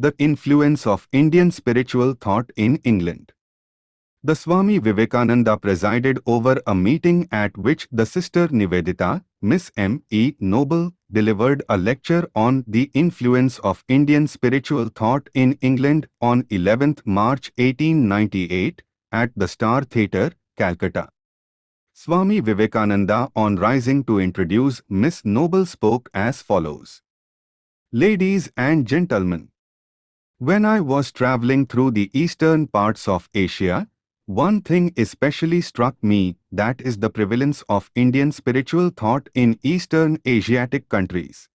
The influence of Indian spiritual thought in England. The Swami Vivekananda presided over a meeting at which the sister Nivedita, Miss M. E. Noble, delivered a lecture on the influence of Indian spiritual thought in England on 11th March 1898 at the Star Theatre, Calcutta. Swami Vivekananda on rising to introduce Miss Noble spoke as follows. Ladies and gentlemen, when I was traveling through the eastern parts of Asia, one thing especially struck me, that is the prevalence of Indian spiritual thought in Eastern Asiatic countries.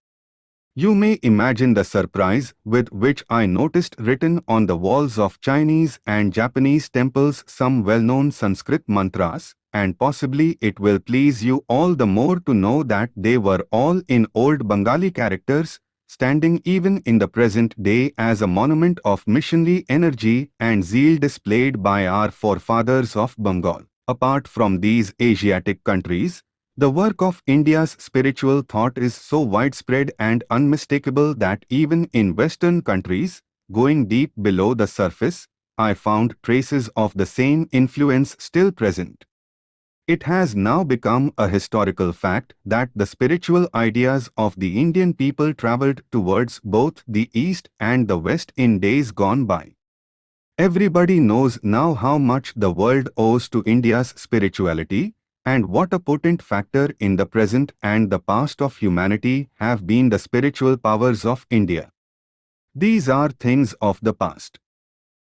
You may imagine the surprise with which I noticed written on the walls of Chinese and Japanese temples some well-known Sanskrit mantras, and possibly it will please you all the more to know that they were all in old Bengali characters, standing even in the present day as a monument of missionary energy and zeal displayed by our forefathers of Bengal. Apart from these Asiatic countries, the work of India's spiritual thought is so widespread and unmistakable that even in Western countries, going deep below the surface, I found traces of the same influence still present. It has now become a historical fact that the spiritual ideas of the Indian people travelled towards both the East and the West in days gone by. Everybody knows now how much the world owes to India's spirituality, and what a potent factor in the present and the past of humanity have been the spiritual powers of India. These are things of the past.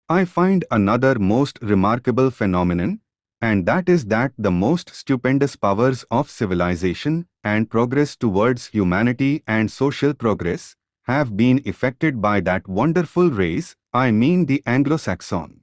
I find another most remarkable phenomenon and that is that the most stupendous powers of civilization and progress towards humanity and social progress have been effected by that wonderful race, I mean the Anglo-Saxon.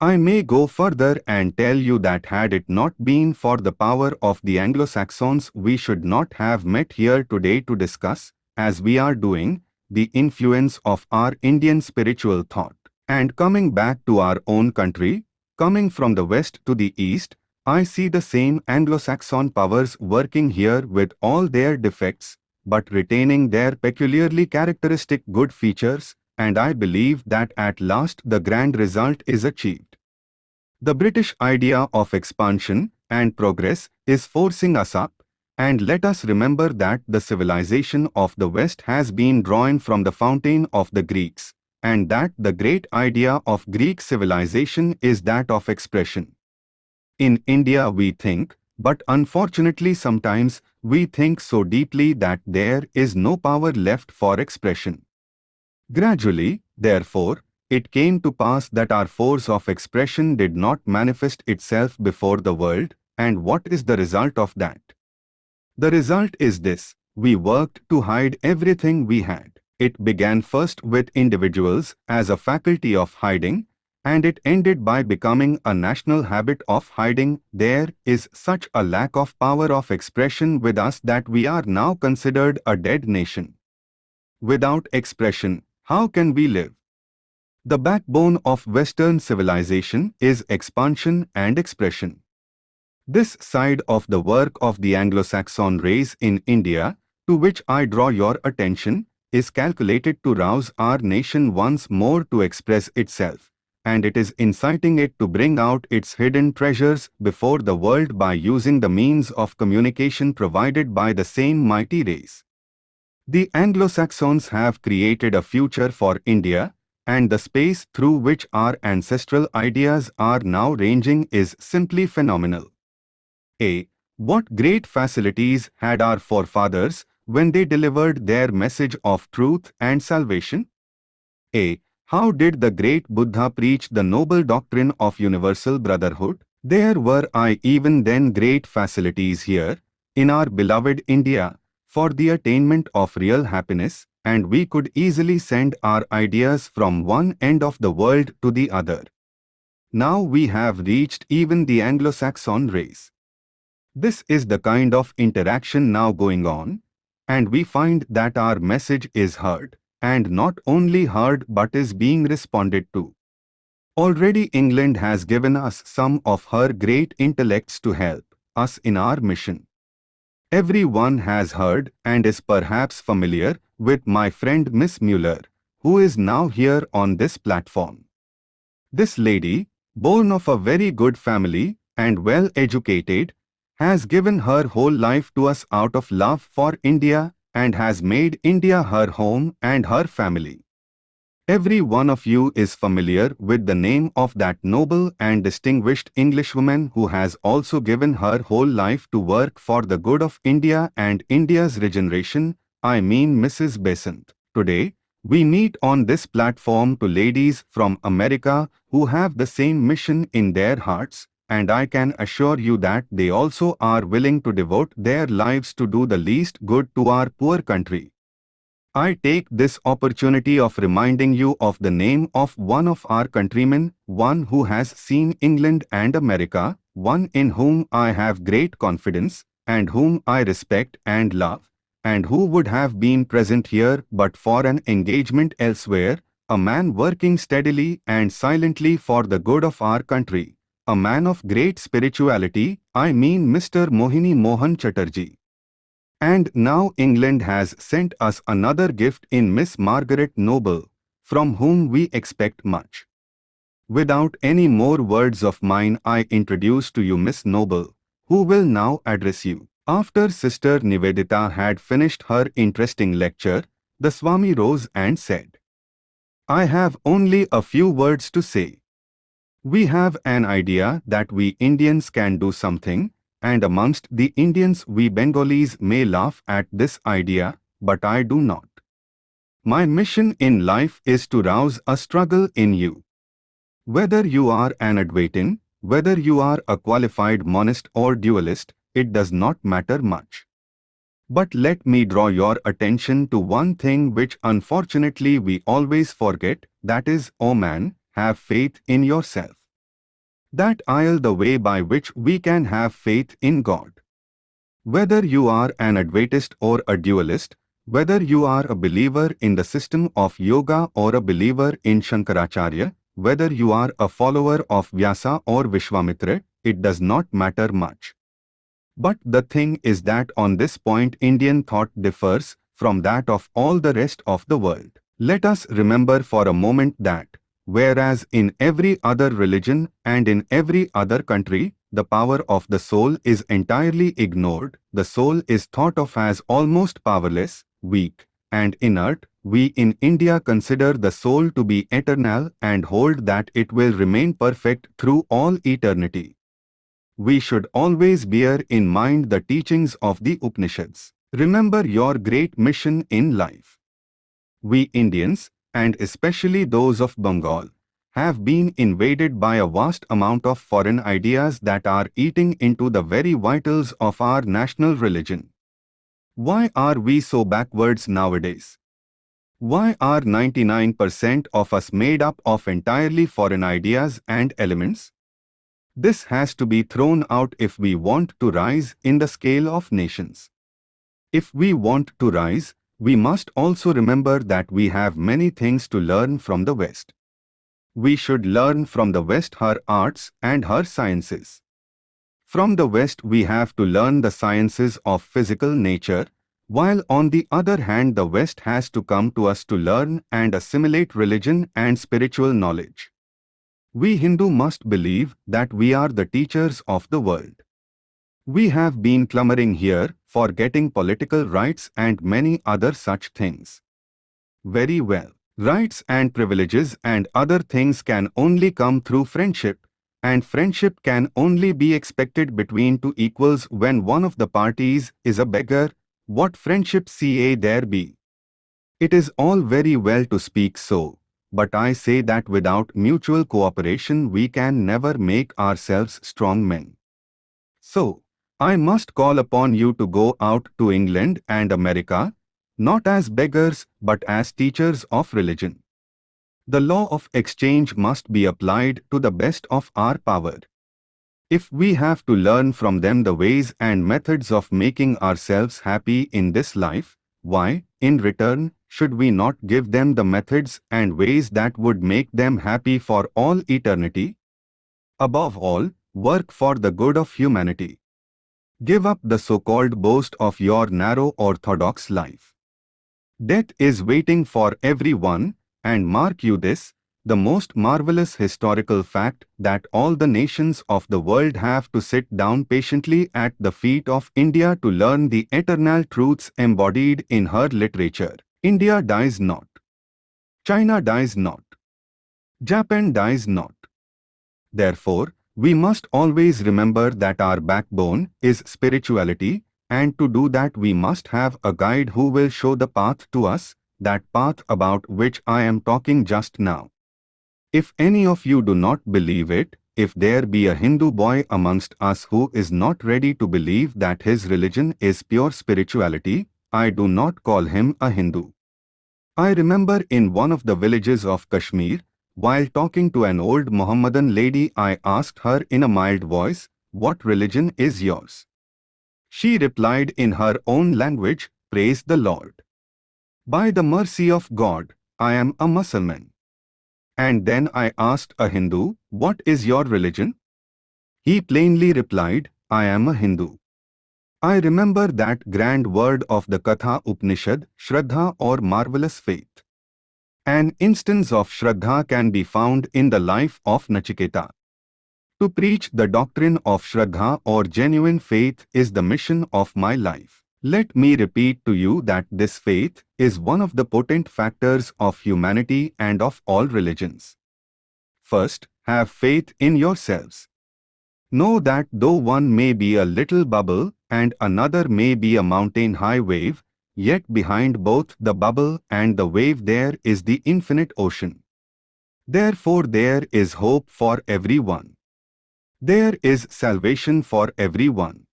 I may go further and tell you that had it not been for the power of the Anglo-Saxons we should not have met here today to discuss, as we are doing, the influence of our Indian spiritual thought. And coming back to our own country, Coming from the west to the east, I see the same Anglo-Saxon powers working here with all their defects, but retaining their peculiarly characteristic good features, and I believe that at last the grand result is achieved. The British idea of expansion and progress is forcing us up, and let us remember that the civilization of the West has been drawn from the fountain of the Greeks, and that the great idea of Greek civilization is that of expression. In India we think, but unfortunately sometimes we think so deeply that there is no power left for expression. Gradually, therefore, it came to pass that our force of expression did not manifest itself before the world, and what is the result of that? The result is this, we worked to hide everything we had. It began first with individuals as a faculty of hiding, and it ended by becoming a national habit of hiding. There is such a lack of power of expression with us that we are now considered a dead nation. Without expression, how can we live? The backbone of Western civilization is expansion and expression. This side of the work of the Anglo-Saxon race in India, to which I draw your attention, is calculated to rouse our nation once more to express itself, and it is inciting it to bring out its hidden treasures before the world by using the means of communication provided by the same mighty race. The Anglo-Saxons have created a future for India, and the space through which our ancestral ideas are now ranging is simply phenomenal. A. What great facilities had our forefathers when they delivered their message of truth and salvation? A. How did the great Buddha preach the noble doctrine of universal brotherhood? There were I even then great facilities here, in our beloved India, for the attainment of real happiness, and we could easily send our ideas from one end of the world to the other. Now we have reached even the Anglo-Saxon race. This is the kind of interaction now going on, and we find that our message is heard, and not only heard but is being responded to. Already England has given us some of her great intellects to help us in our mission. Everyone has heard and is perhaps familiar with my friend Miss Muller, who is now here on this platform. This lady, born of a very good family and well educated, has given her whole life to us out of love for India and has made India her home and her family. Every one of you is familiar with the name of that noble and distinguished Englishwoman who has also given her whole life to work for the good of India and India's regeneration, I mean Mrs. Besant. Today, we meet on this platform two ladies from America who have the same mission in their hearts, and I can assure you that they also are willing to devote their lives to do the least good to our poor country. I take this opportunity of reminding you of the name of one of our countrymen, one who has seen England and America, one in whom I have great confidence, and whom I respect and love, and who would have been present here but for an engagement elsewhere, a man working steadily and silently for the good of our country, a man of great spirituality, I mean Mr. Mohini Mohan Chatterjee. And now England has sent us another gift in Miss Margaret Noble, from whom we expect much. Without any more words of mine I introduce to you Miss Noble, who will now address you. After Sister Nivedita had finished her interesting lecture, the Swami rose and said, I have only a few words to say. We have an idea that we Indians can do something, and amongst the Indians we Bengalis may laugh at this idea, but I do not. My mission in life is to rouse a struggle in you. Whether you are an Advaitin, whether you are a qualified monist or dualist, it does not matter much. But let me draw your attention to one thing which unfortunately we always forget, that is, O oh man, have faith in yourself that aisle the way by which we can have faith in God. Whether you are an Advaitist or a dualist, whether you are a believer in the system of yoga or a believer in Shankaracharya, whether you are a follower of Vyasa or Vishwamitra, it does not matter much. But the thing is that on this point Indian thought differs from that of all the rest of the world. Let us remember for a moment that Whereas in every other religion and in every other country, the power of the soul is entirely ignored, the soul is thought of as almost powerless, weak, and inert, we in India consider the soul to be eternal and hold that it will remain perfect through all eternity. We should always bear in mind the teachings of the Upanishads. Remember your great mission in life. We Indians, and especially those of Bengal, have been invaded by a vast amount of foreign ideas that are eating into the very vitals of our national religion. Why are we so backwards nowadays? Why are 99% of us made up of entirely foreign ideas and elements? This has to be thrown out if we want to rise in the scale of nations. If we want to rise, we must also remember that we have many things to learn from the West. We should learn from the West her arts and her sciences. From the West we have to learn the sciences of physical nature, while on the other hand the West has to come to us to learn and assimilate religion and spiritual knowledge. We Hindu must believe that we are the teachers of the world. We have been clamoring here for getting political rights and many other such things. Very well. Rights and privileges and other things can only come through friendship, and friendship can only be expected between two equals when one of the parties is a beggar. What friendship ca there be? It is all very well to speak so, but I say that without mutual cooperation we can never make ourselves strong men. So, I must call upon you to go out to England and America, not as beggars but as teachers of religion. The law of exchange must be applied to the best of our power. If we have to learn from them the ways and methods of making ourselves happy in this life, why, in return, should we not give them the methods and ways that would make them happy for all eternity? Above all, work for the good of humanity. Give up the so-called boast of your narrow orthodox life. Death is waiting for everyone, and mark you this, the most marvelous historical fact that all the nations of the world have to sit down patiently at the feet of India to learn the eternal truths embodied in her literature. India dies not. China dies not. Japan dies not. Therefore, we must always remember that our backbone is spirituality and to do that we must have a guide who will show the path to us, that path about which I am talking just now. If any of you do not believe it, if there be a Hindu boy amongst us who is not ready to believe that his religion is pure spirituality, I do not call him a Hindu. I remember in one of the villages of Kashmir, while talking to an old Mohammedan lady I asked her in a mild voice, what religion is yours? She replied in her own language, praise the Lord. By the mercy of God, I am a Muslim. And then I asked a Hindu, What is your religion? He plainly replied, I am a Hindu. I remember that grand word of the Katha Upanishad, Shraddha or marvelous faith. An instance of Shraddha can be found in the life of Nachiketa. To preach the doctrine of Shraddha or genuine faith is the mission of my life. Let me repeat to you that this faith is one of the potent factors of humanity and of all religions. First, have faith in yourselves. Know that though one may be a little bubble and another may be a mountain-high wave, yet behind both the bubble and the wave there is the infinite ocean. Therefore there is hope for everyone. There is salvation for everyone.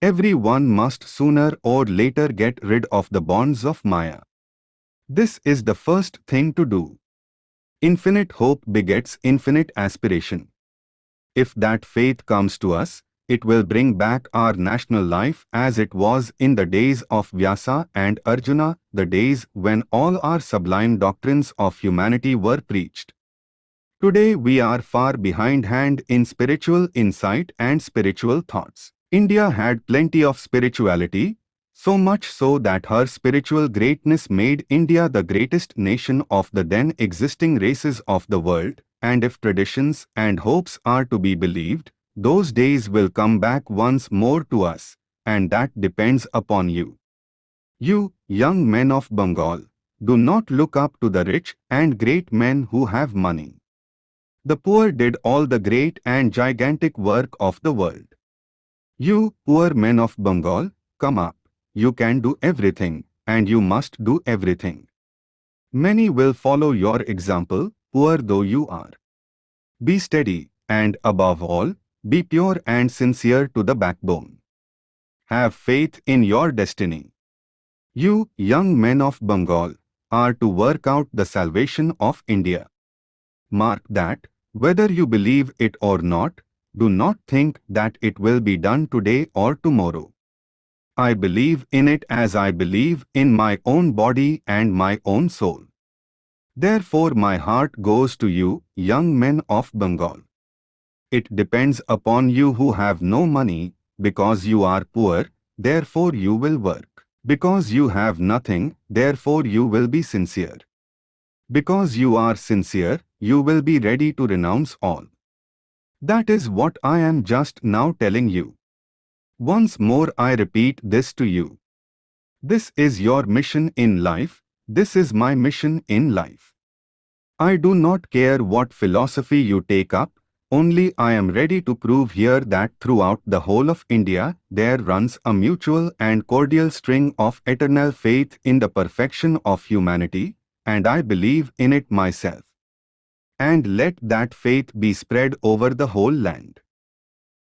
Everyone must sooner or later get rid of the bonds of Maya. This is the first thing to do. Infinite hope begets infinite aspiration. If that faith comes to us, it will bring back our national life as it was in the days of Vyasa and Arjuna, the days when all our sublime doctrines of humanity were preached. Today we are far behindhand in spiritual insight and spiritual thoughts. India had plenty of spirituality, so much so that her spiritual greatness made India the greatest nation of the then existing races of the world, and if traditions and hopes are to be believed, those days will come back once more to us, and that depends upon you. You, young men of Bengal, do not look up to the rich and great men who have money. The poor did all the great and gigantic work of the world. You, poor men of Bengal, come up. You can do everything, and you must do everything. Many will follow your example, poor though you are. Be steady, and above all, be pure and sincere to the backbone. Have faith in your destiny. You, young men of Bengal, are to work out the salvation of India. Mark that, whether you believe it or not, do not think that it will be done today or tomorrow. I believe in it as I believe in my own body and my own soul. Therefore my heart goes to you, young men of Bengal. It depends upon you who have no money, because you are poor, therefore you will work. Because you have nothing, therefore you will be sincere. Because you are sincere, you will be ready to renounce all. That is what I am just now telling you. Once more I repeat this to you. This is your mission in life, this is my mission in life. I do not care what philosophy you take up, only I am ready to prove here that throughout the whole of India there runs a mutual and cordial string of eternal faith in the perfection of humanity, and I believe in it myself and let that faith be spread over the whole land.